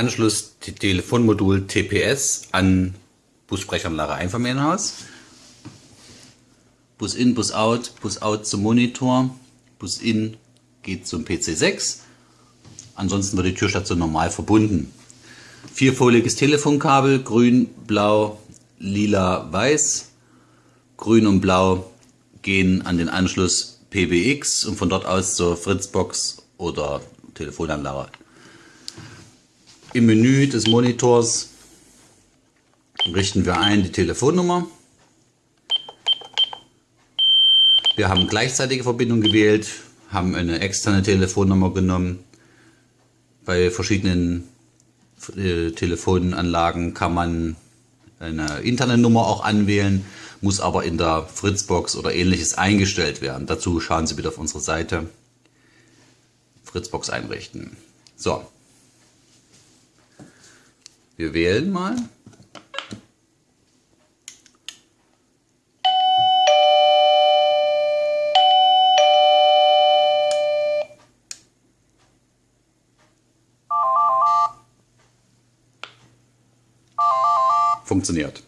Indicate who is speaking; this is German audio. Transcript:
Speaker 1: Anschluss Telefonmodul TPS an Bussprechanlage Einfamilienhaus. Bus in, Bus out, Bus out zum Monitor, Bus in geht zum PC6. Ansonsten wird die Türstation normal verbunden. Vierfoliges Telefonkabel, grün, blau, lila, weiß. Grün und blau gehen an den Anschluss PBX und von dort aus zur Fritzbox oder Telefonanlage. Im Menü des Monitors richten wir ein die Telefonnummer. Wir haben gleichzeitige Verbindung gewählt, haben eine externe Telefonnummer genommen. Bei verschiedenen äh, Telefonanlagen kann man eine interne Nummer auch anwählen, muss aber in der Fritzbox oder ähnliches eingestellt werden. Dazu schauen Sie bitte auf unsere Seite. Fritzbox einrichten. So. Wir wählen mal. Funktioniert.